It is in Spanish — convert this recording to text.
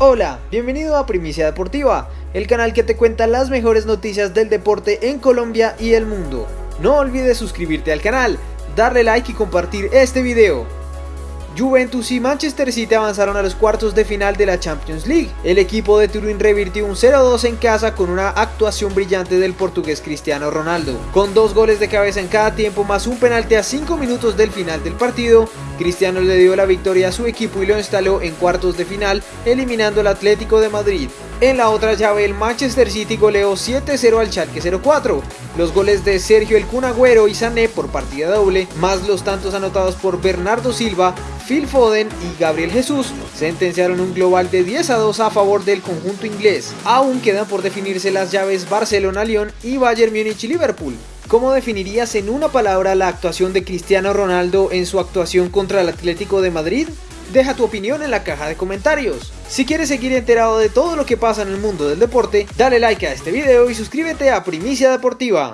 Hola, bienvenido a Primicia Deportiva, el canal que te cuenta las mejores noticias del deporte en Colombia y el mundo. No olvides suscribirte al canal, darle like y compartir este video. Juventus y Manchester City avanzaron a los cuartos de final de la Champions League. El equipo de Turín revirtió un 0-2 en casa con una actuación brillante del portugués Cristiano Ronaldo. Con dos goles de cabeza en cada tiempo más un penalti a 5 minutos del final del partido, Cristiano le dio la victoria a su equipo y lo instaló en cuartos de final, eliminando al Atlético de Madrid. En la otra llave, el Manchester City goleó 7-0 al Schalke 04. Los goles de Sergio El Cunagüero y Sané por partida doble, más los tantos anotados por Bernardo Silva, Phil Foden y Gabriel Jesús sentenciaron un global de 10 a 2 a favor del conjunto inglés. Aún quedan por definirse las llaves Barcelona-Lyon y Bayern Múnich y Liverpool. ¿Cómo definirías en una palabra la actuación de Cristiano Ronaldo en su actuación contra el Atlético de Madrid? Deja tu opinión en la caja de comentarios. Si quieres seguir enterado de todo lo que pasa en el mundo del deporte, dale like a este video y suscríbete a Primicia Deportiva.